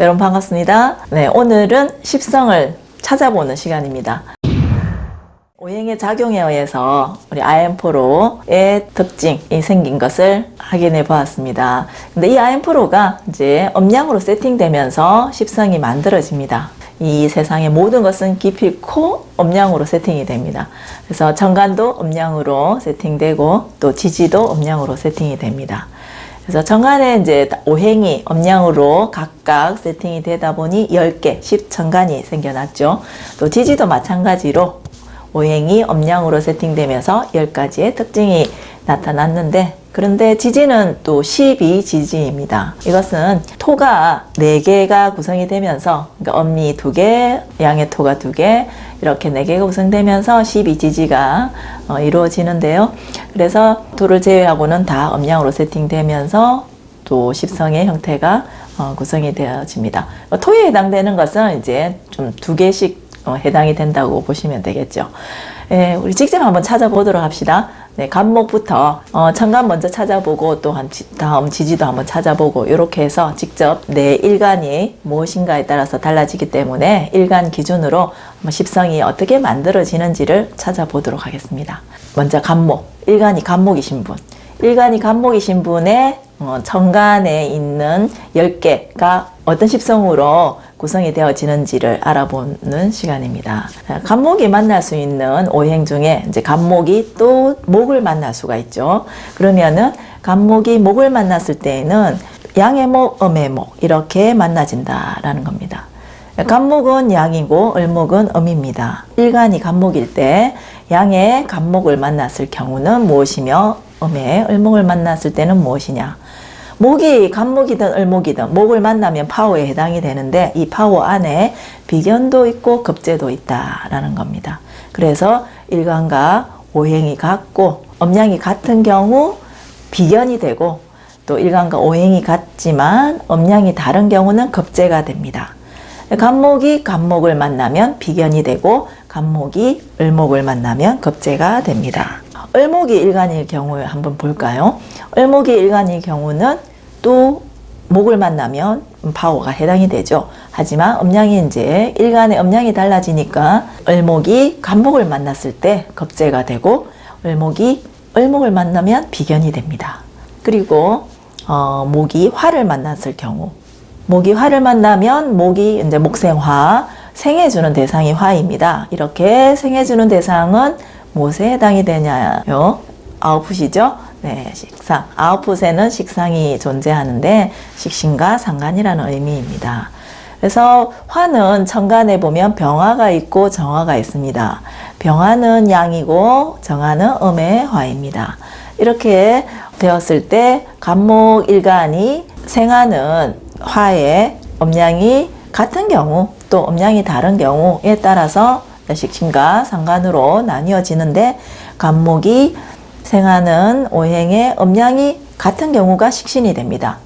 여러분 반갑습니다. 네, 오늘은 십성을 찾아보는 시간입니다. 오행의 작용에 의해서 우리 IM4로의 특징이 생긴 것을 확인해 보았습니다. 근데 이 IM4로가 이제 음량으로 세팅되면서 십성이 만들어집니다. 이 세상의 모든 것은 기필코 음량으로 세팅이 됩니다. 그래서 정관도 음량으로 세팅되고 또 지지도 음량으로 세팅이 됩니다. 그래서 정관에 이제 오행이 음량으로 각각 세팅이 되다 보니 10개, 10정관이 생겨났죠. 또 지지도 마찬가지로 오행이 음량으로 세팅되면서 10가지의 특징이 나타났는데 그런데 지지는 또 12지지입니다. 이것은 토가 4개가 구성이 되면서 그러니까 엄니 2개, 양의 토가 2개 이렇게 4개가 구성되면서 12지지가 어, 이루어지는데요. 그래서 토를 제외하고는 다 음량으로 세팅되면서 또 십성의 형태가 어, 구성이 되어집니다. 토에 해당되는 것은 이제 좀 두 개씩 어, 해당이 된다고 보시면 되겠죠. 예, 우리 직접 한번 찾아보도록 합시다. 네, 간목부터 어, 천간 먼저 찾아보고 또한 다음 지지도 한번 찾아보고 이렇게 해서 직접 내 일간이 무엇인가에 따라서 달라지기 때문에 일간 기준으로 십성이 어떻게 만들어지는지를 찾아보도록 하겠습니다. 먼저 간목, 일간이 간목이신 분. 일간이 간목이 신 분의 어, 정간에 있는 10개가 어떤 십성으로 구성이 되어지는지를 알아보는 시간입니다. 간목이 만날 수 있는 오행 중에 이제 간목이 또 목을 만날 수가 있죠. 그러면은 간목이 목을 만났을 때에는 양의 목, 음의 목 이렇게 만나진다라는 겁니다. 간목은 양이고 을목은 음입니다. 일간이 간목일 때 양의 간목을 만났을 경우는 무엇이며 음의 을목을 만났을 때는 무엇이냐 목이 간목이든 을목이든 목을 만나면 파워에 해당이 되는데 이 파워 안에 비견도 있고 급제도 있다라는 겁니다. 그래서 일간과 오행이 같고 음양이 같은 경우 비견이 되고 또 일간과 오행이 같지만 음양이 다른 경우는 급제가 됩니다. 간목이 간목을 만나면 비견이 되고 간목이 을목을 만나면 급제가 됩니다. 을목이 일간일 경우에 한번 볼까요? 을목이 일간일 경우는 또 목을 만나면 파워가 해당이 되죠. 하지만 음양이 이제 일간의 음양이 달라지니까 을목이 간목을 만났을 때 겁재가 되고 을목이 을목을 만나면 비견이 됩니다. 그리고 어, 목이 화를 만났을 경우 목이 화를 만나면 목이 이제 목생화 생해주는 대상이 화입니다. 이렇게 생해주는 대상은 무엇에 해당이 되냐요? 아웃풋이죠. 네, 식상. 아웃풋에는 식상이 존재하는데 식신과 상관이라는 의미입니다. 그래서 화는 천간에 보면 병화가 있고 정화가 있습니다. 병화는 양이고 정화는 음의 화입니다. 이렇게 되었을 때 간목 일간이 생하는 화의 음량이 같은 경우 또 음량이 다른 경우에 따라서 식신과 상관으로 나뉘어지는데 간목이 생하는 오행의 음양이 같은 경우가 식신이 됩니다.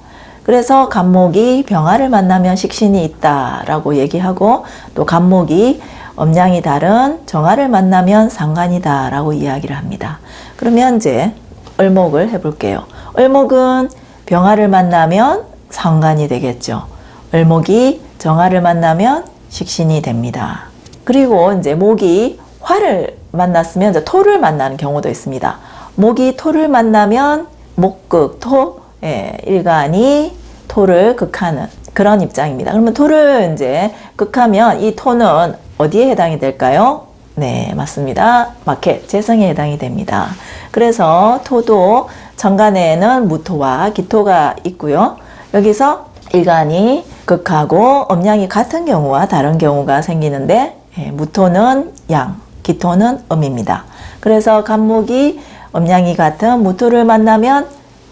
그래서 간목이 병화를 만나면 식신이 있다라고 얘기하고 또 간목이 음양이 다른 정화를 만나면 상관이다라고 이야기를 합니다. 그러면 이제 을목을 해볼게요. 을목은 병화를 만나면 상관이 되겠죠. 을목이 정화를 만나면 식신이 됩니다. 그리고 이제 목이 화를 만났으면 이제 토를 만나는 경우도 있습니다. 목이 토를 만나면 목극, 토, 예, 일간이 토를 극하는 그런 입장입니다. 그러면 토를 이제 극하면 이 토는 어디에 해당이 될까요? 네, 맞습니다. 마켓, 재성에 해당이 됩니다. 그래서 토도 정간에는 무토와 기토가 있고요. 여기서 일간이 극하고 음양이 같은 경우와 다른 경우가 생기는데 예, 무토는 양, 기토는 음입니다. 그래서 간목이 음양이 같은 무토를 만나면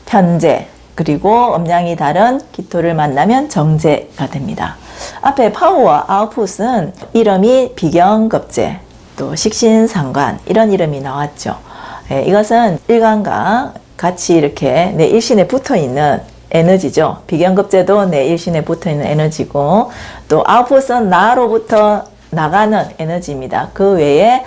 편제 그리고 음양이 다른 기토를 만나면 정제가 됩니다. 앞에 파워와 아웃풋은 이름이 비경급제 또 식신상관 이런 이름이 나왔죠. 예, 이것은 일간과 같이 이렇게 내 일신에 붙어 있는 에너지죠. 비경급제도 내 일신에 붙어 있는 에너지고 또 아웃풋은 나로부터 나가는 에너지입니다. 그 외에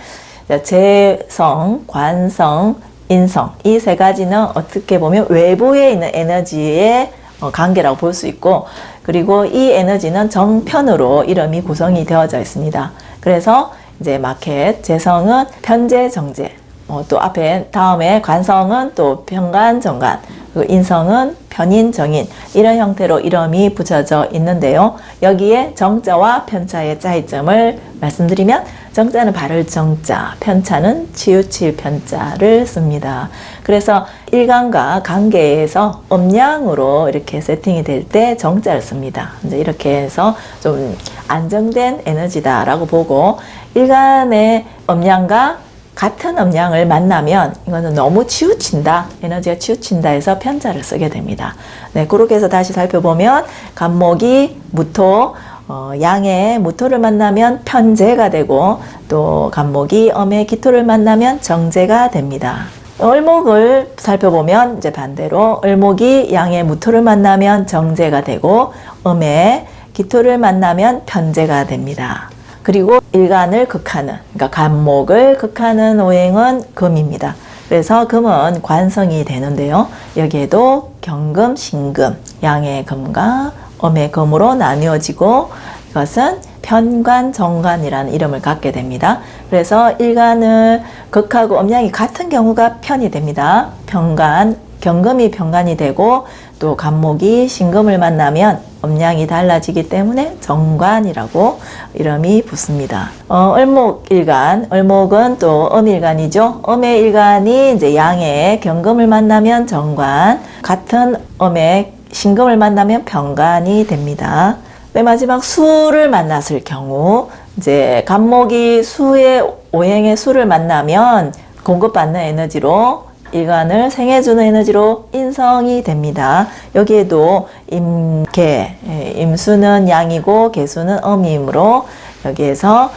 재성, 관성, 인성 이 세 가지는 어떻게 보면 외부에 있는 에너지의 어, 관계라고 볼 수 있고 그리고 이 에너지는 정편으로 이름이 구성이 되어져 있습니다. 그래서 이제 마켓, 재성은 편재, 정재, 어, 또 앞에 다음에 관성은 또 편관, 정관, 그리고 인성은 편인, 정인 이런 형태로 이름이 붙여져 있는데요. 여기에 정자와 편차의 차이점을 말씀드리면 정자는 바를 정자, 편차는 치우칠 편자를 씁니다. 그래서 일간과 관계에서 음양으로 이렇게 세팅이 될 때 정자를 씁니다. 이제 이렇게 해서 좀 안정된 에너지다라고 보고 일간의 음양과 같은 음량을 만나면 이거는 너무 치우친다 에너지가 치우친다 해서 편자를 쓰게 됩니다 네 그렇게 해서 다시 살펴보면 간목이 무토 어, 양의 무토를 만나면 편재가 되고 또 간목이 엄의 기토를 만나면 정제가 됩니다 을목을 살펴보면 이제 반대로 을목이 양의 무토를 만나면 정제가 되고 음의 기토를 만나면 편제가 됩니다. 그리고 일간을 극하는 그러니까 간목을 극하는 오행은 금입니다. 그래서 금은 관성이 되는데요. 여기에도 경금, 신금, 양의 금과 엄의 금으로 나뉘어지고 이것은 편관, 정관이라는 이름을 갖게 됩니다. 그래서 일간을 극하고 음양이 같은 경우가 편이 됩니다. 편관, 경금이 편관이 되고 또 간목이 신금을 만나면 음양이 달라지기 때문에 정관이라고 이름이 붙습니다. 어, 을목일간, 을목은 또 음일간이죠. 음의 일간이 이제 양의 경금을 만나면 정관, 같은 음의 신금을 만나면 병관이 됩니다. 맨 마지막 수를 만났을 경우 이제 간목이 수의 오행의 수를 만나면 공급받는 에너지로 일간을 생해주는 에너지로 인성이 됩니다. 여기에도 임계, 예, 임수는 양이고 개수는 음이므로 여기에서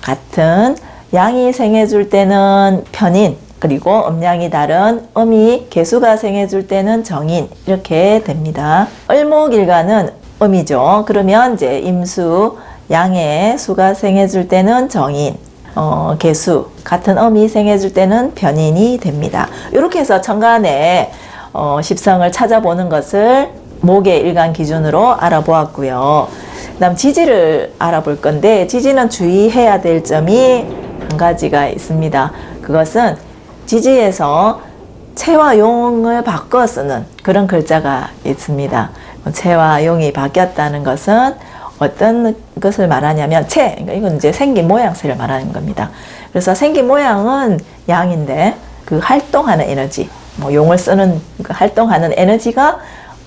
같은 양이 생해줄 때는 편인 그리고 음양이 다른 음이 개수가 생해줄 때는 정인 이렇게 됩니다. 을목일간은 음이죠. 그러면 이제 임수, 양의 수가 생해줄 때는 정인, 어, 개수, 같은 음이 생해줄 때는 변인이 됩니다. 이렇게 해서 천간의 어, 십성을 찾아보는 것을 목의 일간 기준으로 알아보았고요. 그 다음 지지를 알아볼 건데 지지는 주의해야 될 점이 한 가지가 있습니다. 그것은 지지에서 채와 용을 바꿔 쓰는 그런 글자가 있습니다. 채와 용이 바뀌었다는 것은 어떤 것을 말하냐면 채, 그러니까 이건 이제 생긴 모양새를 말하는 겁니다. 그래서 생긴 모양은 양인데 그 활동하는 에너지, 뭐 용을 쓰는 그 활동하는 에너지가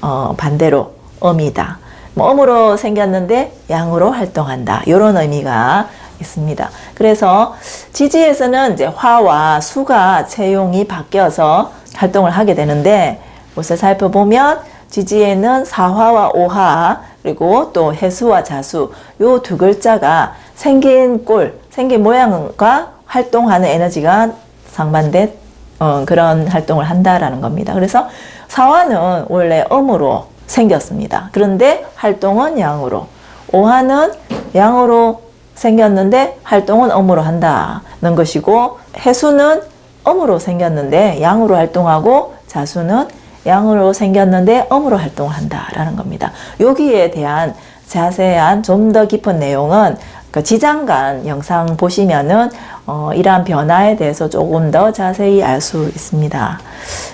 어 반대로 음이다. 뭐 음으로 생겼는데 양으로 활동한다. 이런 의미가 있습니다. 그래서 지지에서는 이제 화와 수가 채용이 바뀌어서 활동을 하게 되는데 옷을 살펴보면 지지에는 사화와 오화 그리고 또 해수와 자수 요 두 글자가 생긴 꼴, 생긴 모양과 활동하는 에너지가 상반된 어, 그런 활동을 한다라는 겁니다. 그래서 사화는 원래 음으로 생겼습니다. 그런데 활동은 양으로 오화는 양으로 생겼는데 활동은 음으로 한다는 것이고 해수는 음으로 생겼는데 양으로 활동하고 자수는 양으로 생겼는데 음으로 활동을 한다라는 겁니다. 여기에 대한 자세한 좀 더 깊은 내용은 그 지장간 영상 보시면은 어, 이러한 변화에 대해서 조금 더 자세히 알 수 있습니다.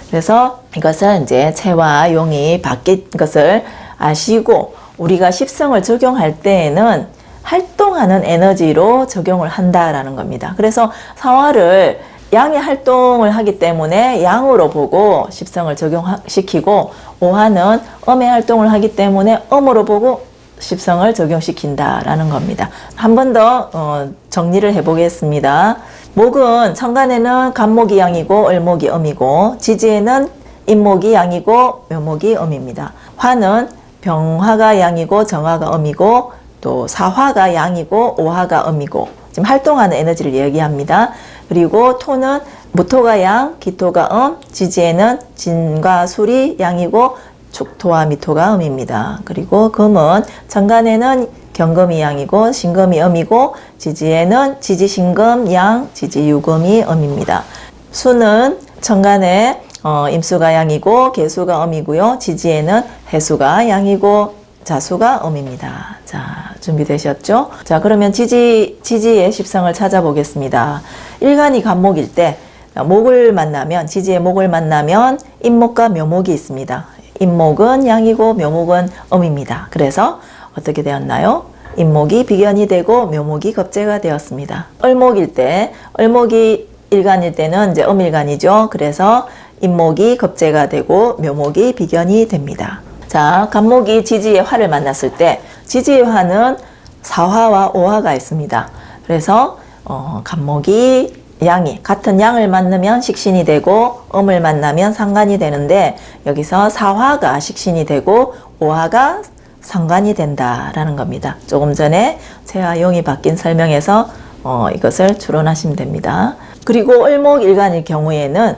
그래서 이것은 이제 체와 용이 바뀐 것을 아시고 우리가 십성을 적용할 때에는 활동하는 에너지로 적용을 한다라는 겁니다. 그래서 사화를 양의 활동을 하기 때문에 양으로 보고 십성을 적용시키고 오화는 음의 활동을 하기 때문에 음으로 보고 십성을 적용시킨다라는 겁니다. 한 번더 어, 정리를 해보겠습니다. 목은 천간에는 간목이 양이고 을목이 음이고 지지에는 임목이 양이고 묘목이 음입니다. 화는 병화가 양이고 정화가 음이고 또 사화가 양이고 오화가 음이고 지금 활동하는 에너지를 얘기합니다. 그리고 토는 무토가 양, 기토가 음, 지지에는 진과 술이 양이고 축토와 미토가 음입니다. 그리고 금은 천간에는 경금이 양이고 신금이 음이고 지지에는 지지신금 양, 지지유금이 음입니다. 수는 천간에 어, 임수가 양이고 개수가 음이고요. 지지에는 해수가 양이고 자수가 음입니다. 자, 준비되셨죠? 자, 그러면 지지, 지지의 십성을 찾아보겠습니다. 일간이 간목일 때, 목을 만나면, 지지의 목을 만나면, 임목과 묘목이 있습니다. 임목은 양이고 묘목은 음입니다. 그래서 어떻게 되었나요? 임목이 비견이 되고 묘목이 겁재가 되었습니다. 을목일 때, 을목이 일간일 때는 이제 음일간이죠. 그래서 임목이 겁재가 되고 묘목이 비견이 됩니다. 자, 간목이 지지의 화를 만났을 때 지지의 화는 사화와 오화가 있습니다. 그래서 어, 간목이 양이 같은 양을 만나면 식신이 되고 음을 만나면 상관이 되는데 여기서 사화가 식신이 되고 오화가 상관이 된다라는 겁니다. 조금 전에 제와 용이 바뀐 설명에서 어, 이것을 추론하시면 됩니다. 그리고 을목일간일 경우에는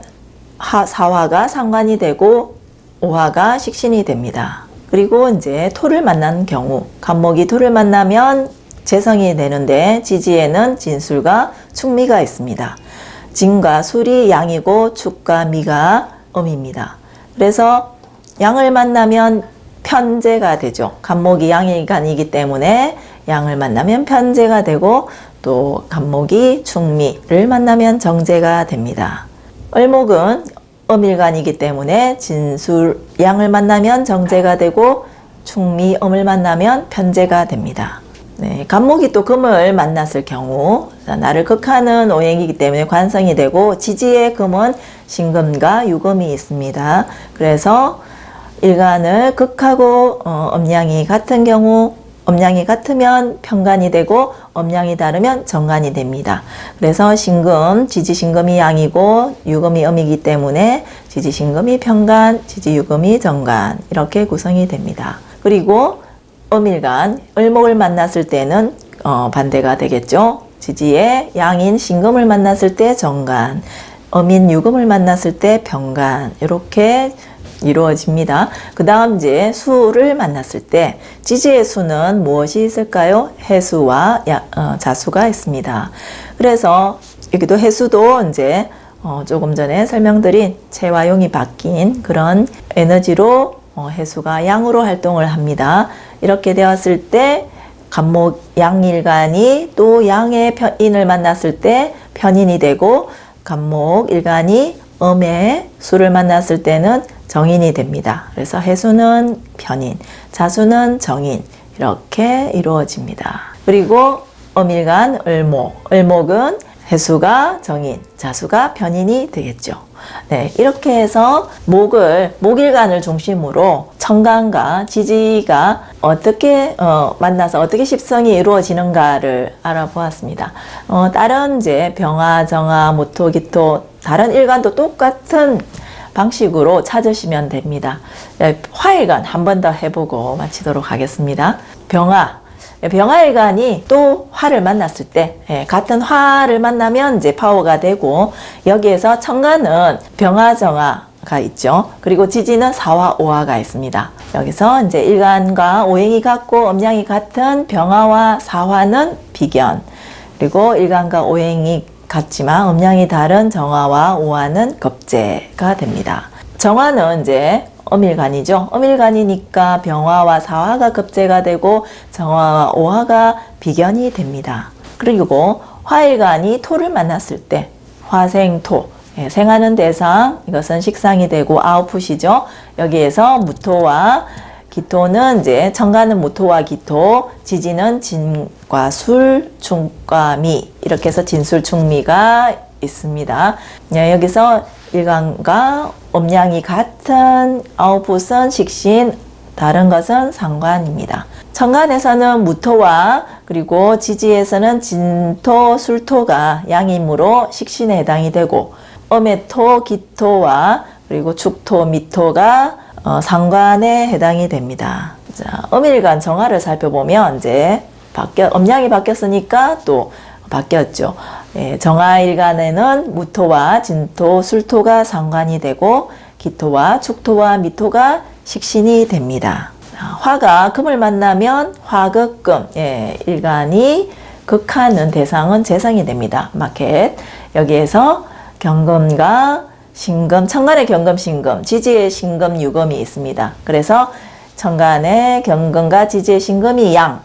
하, 사화가 상관이 되고 오화가 식신이 됩니다. 그리고 이제 토를 만난 경우 간목이 토를 만나면 재성이 되는데 지지에는 진술과 축미가 있습니다. 진과 술이 양이고 축과 미가 음입니다. 그래서 양을 만나면 편제가 되죠. 간목이 양일간이기 때문에 양을 만나면 편제가 되고 또 간목이 축미를 만나면 정제가 됩니다. 을목은 음일간이기 때문에 진술 양을 만나면 정제가 되고 충미 음을 만나면 편제가 됩니다. 네, 간목이 또 금을 만났을 경우 나를 극하는 오행이기 때문에 관성이 되고 지지의 금은 신금과 유금이 있습니다. 그래서 일간을 극하고 어, 음양이 같은 경우 음양이 같으면 편간이 되고 음양이 다르면 정간이 됩니다. 그래서 신금, 지지신금이 양이고 유금이 음이기 때문에 지지신금이 편간, 지지유금이 정간 이렇게 구성이 됩니다. 그리고 음일간, 을목을 만났을 때는 어, 반대가 되겠죠. 지지의 양인 신금을 만났을 때 정간, 음인 유금을 만났을 때 병간 이렇게 이루어집니다. 그 다음 이제 수를 만났을 때 지지의 수는 무엇이 있을까요? 해수와 야, 어, 자수가 있습니다. 그래서 여기도 해수도 이제 어, 조금 전에 설명드린 체화용이 바뀐 그런 에너지로 어, 해수가 양으로 활동을 합니다. 이렇게 되었을 때 간목 양일간이 또 양의 편인을 만났을 때 편인이 되고 간목 일간이 음의 수를 만났을 때는 정인이 됩니다. 그래서 해수는 편인, 자수는 정인 이렇게 이루어집니다. 그리고 음일간 을목, 을목은 해수가 정인, 자수가 편인이 되겠죠. 네, 이렇게 해서 목을 목일간을 중심으로 청간과 지지가 어떻게 어, 만나서 어떻게 십성이 이루어지는가를 알아보았습니다. 어, 다른 이제 병화, 정화, 모토, 기토 다른 일간도 똑같은 방식으로 찾으시면 됩니다. 네, 화일간 한번 더 해보고 마치도록 하겠습니다. 병화 병화일간이 또 화를 만났을 때 예, 같은 화를 만나면 이제 파워가 되고 여기에서 청간은 병화정화가 있죠. 그리고 지지는 사화 오화가 있습니다. 여기서 이제 일간과 오행이 같고 음양이 같은 병화와 사화는 비견 그리고 일간과 오행이 같지만 음양이 다른 정화와 오화는 겁재가 됩니다. 정화는 이제 어밀간이죠. 어밀간이니까 병화와 사화가 급제가 되고 정화와 오화가 비견이 됩니다. 그리고 화일간이 토를 만났을 때 화생토 예, 생하는 대상 이것은 식상이 되고 아웃풋이죠. 여기에서 무토와 기토는 이제 청가는 무토와 기토, 지지는 진과 술, 충과 미 이렇게 해서 진술 충미가 있습니다. 예, 여기서 일간과 음양이 같은 아웃풋은 식신, 다른 것은 상관입니다. 천간에서는 무토와 그리고 지지에서는 진토, 술토가 양이므로 식신에 해당이 되고 음의 토, 기토와 그리고 축토, 미토가 어, 상관에 해당이 됩니다. 자, 음일간 정화를 살펴보면 이제 바뀌어 음양이 바뀌었으니까 또 바뀌었죠. 예, 정화일간에는 무토와 진토, 술토가 상관이 되고 기토와 축토와 미토가 식신이 됩니다. 화가 금을 만나면 화극금, 예, 일간이 극하는 대상은 재성이 됩니다. 마켓. 여기에서 경금과 신금, 천간의 경금, 신금, 지지의 신금, 유금이 있습니다. 그래서 천간에 경금과 지지의 신금이 양,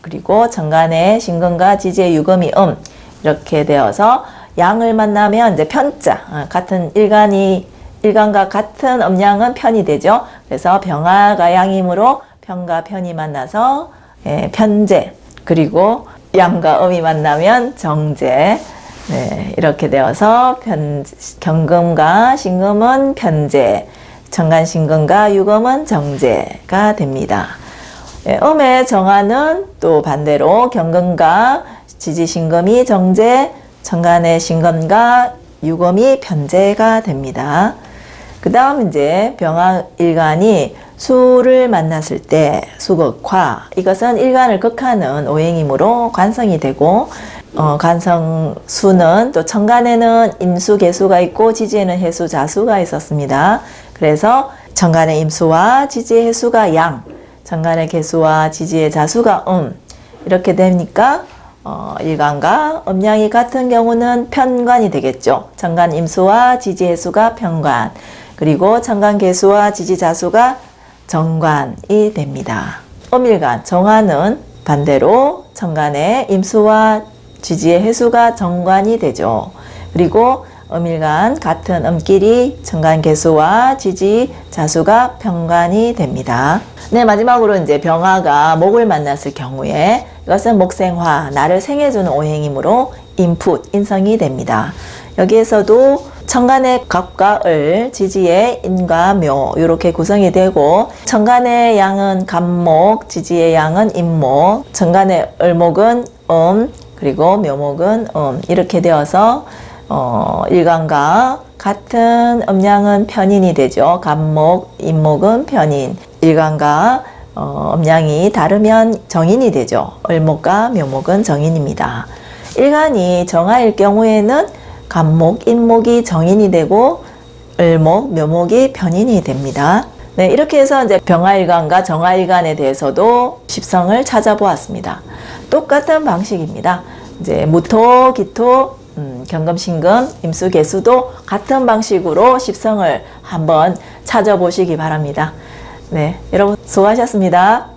그리고 천간에 신금과 지지의 유금이 음 이렇게 되어서 양을 만나면 이제 편자 어, 같은 일간이 일간과 같은 음양은 편이 되죠. 그래서 병화가 양이므로 편과 편이 만나서 예, 편제 그리고 양과 음이 만나면 정제 네, 이렇게 되어서 편, 경금과 신금은 편제 천간 신금과 유금은 정제가 됩니다. 예, 음의 정화는 또 반대로 경금과 지지신금이 정제, 천간의 신금과 유금이 편제가 됩니다. 그 다음 이제 병화일간이 수를 만났을 때 수극화 이것은 일간을 극하는 오행이므로 관성이 되고 어, 관성수는 또 천간에는 임수 개수가 있고 지지에는 해수 자수가 있었습니다. 그래서 천간의 임수와 지지의 해수가 양, 천간의 개수와 지지의 자수가 음 이렇게 되니까 어, 일간과 음양이 같은 경우는 편관이 되겠죠. 천간 임수와 지지 해수가 편관 그리고 천간 개수와 지지 자수가 정관이 됩니다. 음일간 정화는 반대로 천간의 임수와 지지의 해수가 정관이 되죠. 그리고 음일간 같은 음끼리 천간 개수와 지지 자수가 편관이 됩니다. 네, 마지막으로 이제 병화가 목을 만났을 경우에 이것은 목생화, 나를 생해주는 오행이므로 인풋, 인성이 됩니다. 여기에서도 천간의 갑과 을, 지지의 인과 묘 이렇게 구성이 되고 천간의 양은 갑목, 지지의 양은 인목, 천간의 을목은 음, 그리고 묘목은 음 이렇게 되어서 어, 일간과 같은 음양은 편인이 되죠. 갑목, 인목은 편인. 일간과 어, 음양이 다르면 정인이 되죠. 을목과 묘목은 정인입니다. 일간이 정화일 경우에는 갑목, 인목이 정인이 되고 을목, 묘목이 편인이 됩니다. 네, 이렇게 해서 이제 병화일간과 정화일간에 대해서도 십성을 찾아보았습니다. 똑같은 방식입니다. 이제 무토, 기토, 음, 경금, 신금, 임수, 개수도 같은 방식으로 십성을 한번 찾아보시기 바랍니다. 네, 여러분 수고하셨습니다.